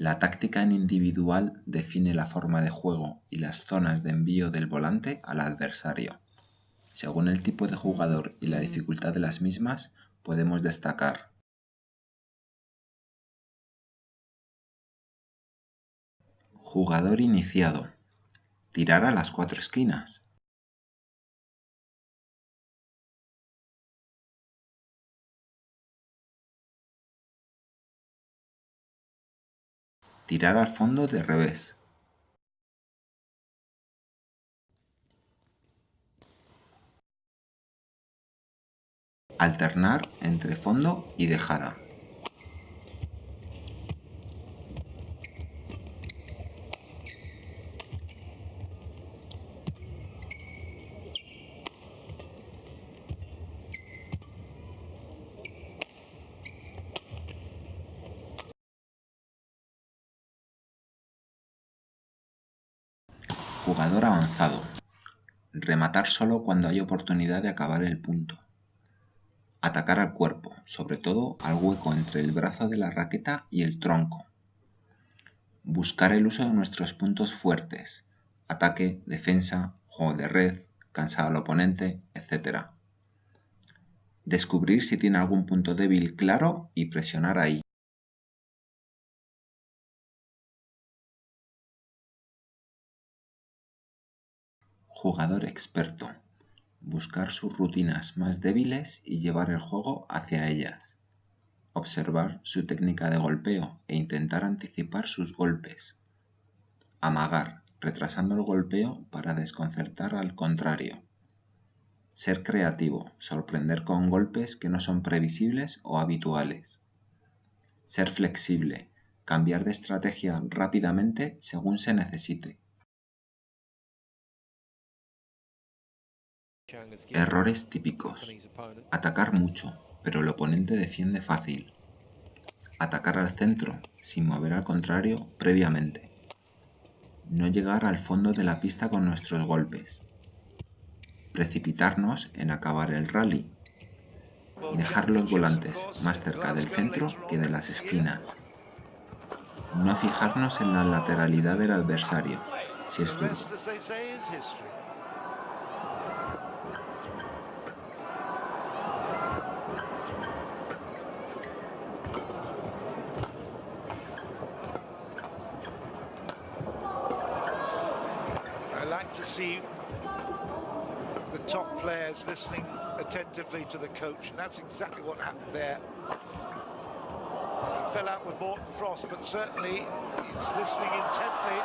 La táctica en individual define la forma de juego y las zonas de envío del volante al adversario. Según el tipo de jugador y la dificultad de las mismas, podemos destacar Jugador iniciado. Tirar a las cuatro esquinas. Tirar al fondo de revés. Alternar entre fondo y dejada. Jugador avanzado. Rematar solo cuando hay oportunidad de acabar el punto. Atacar al cuerpo, sobre todo al hueco entre el brazo de la raqueta y el tronco. Buscar el uso de nuestros puntos fuertes. Ataque, defensa, juego de red, cansar al oponente, etc. Descubrir si tiene algún punto débil claro y presionar ahí. Jugador experto. Buscar sus rutinas más débiles y llevar el juego hacia ellas. Observar su técnica de golpeo e intentar anticipar sus golpes. Amagar, retrasando el golpeo para desconcertar al contrario. Ser creativo, sorprender con golpes que no son previsibles o habituales. Ser flexible, cambiar de estrategia rápidamente según se necesite. Errores típicos. Atacar mucho, pero el oponente defiende fácil. Atacar al centro, sin mover al contrario previamente. No llegar al fondo de la pista con nuestros golpes. Precipitarnos en acabar el rally. Dejar los volantes más cerca del centro que de las esquinas. No fijarnos en la lateralidad del adversario, si es duro. Like to see the top players listening attentively to the coach, and that's exactly what happened there. He fell out with Morton Frost, but certainly he's listening intently